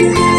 is